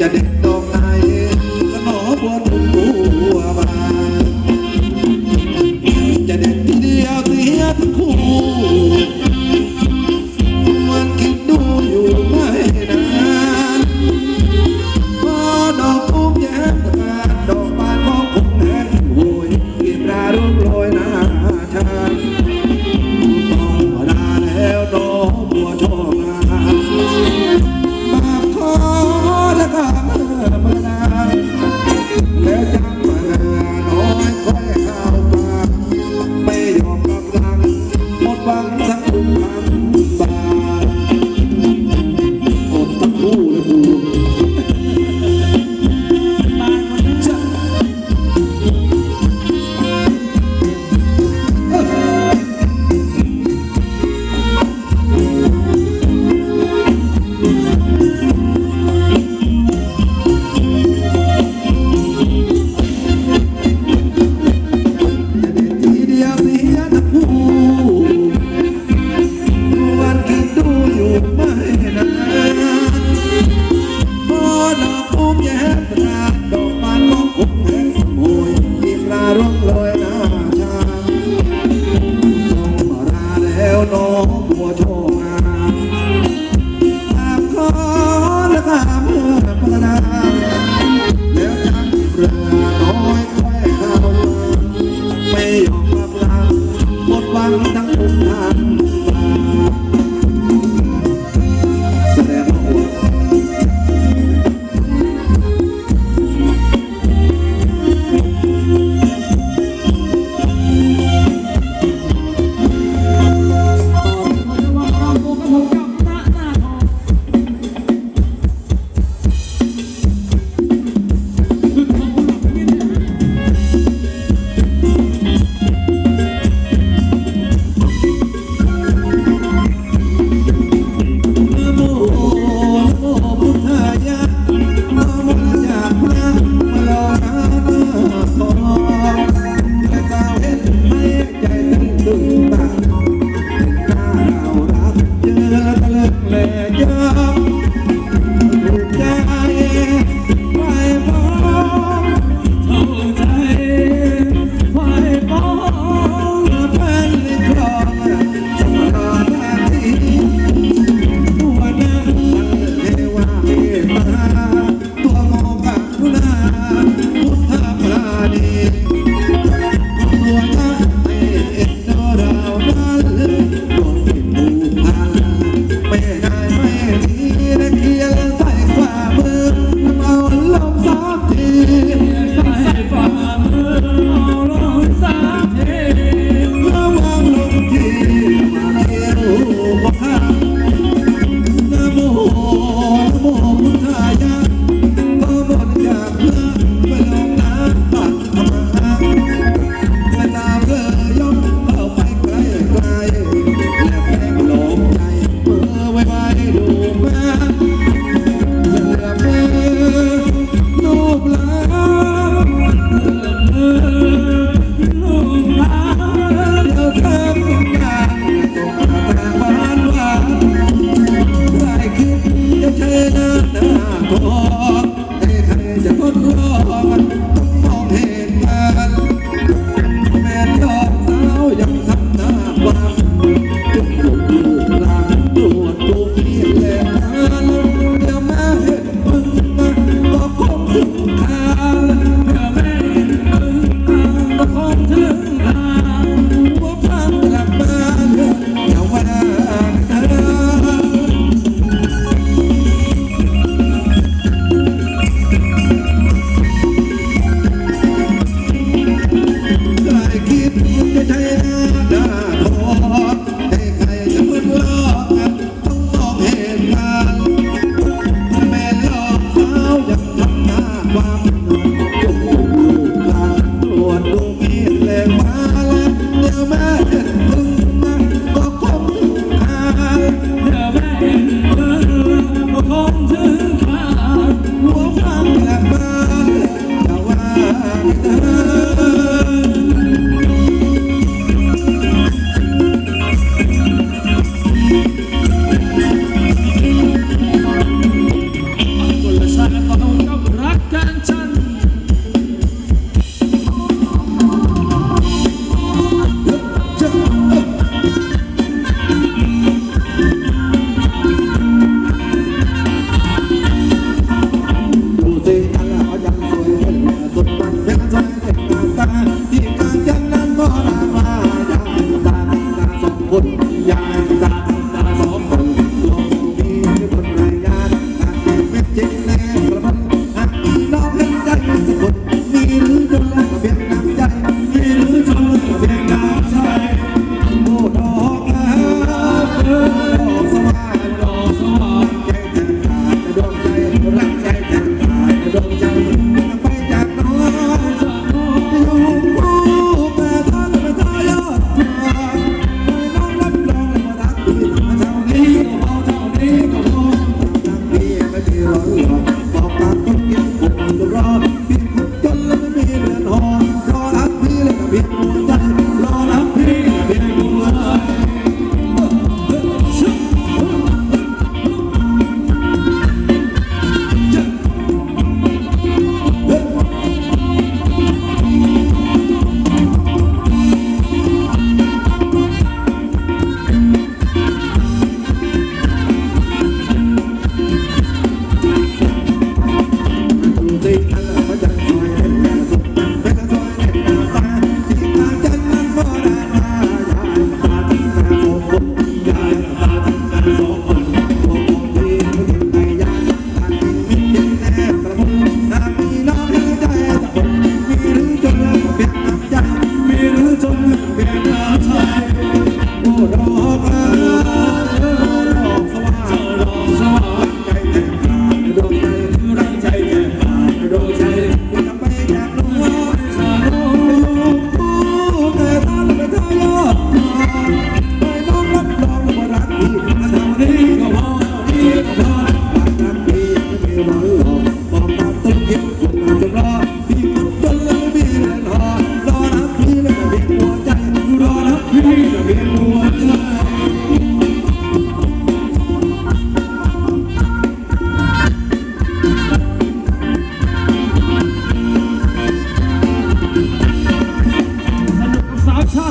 จะ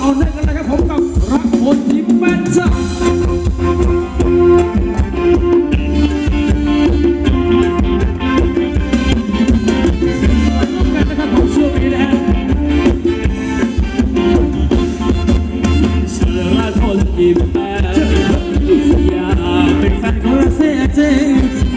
ต่อเนื่องกันนะครับผมกับรักผลยิ้มแม่นจ้าอิ่มอย่าเป็นแฟนของเราเสี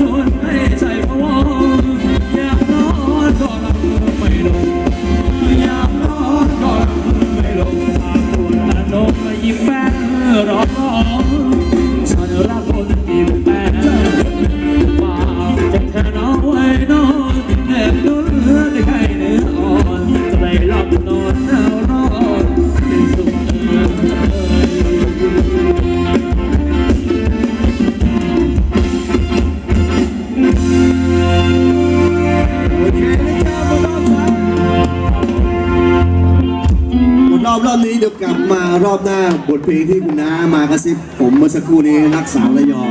rồi รอบหน้าบทเพลงที่คุณน้ามากระซิบผมเมื่อสักครู่นี้รักสาวระยอง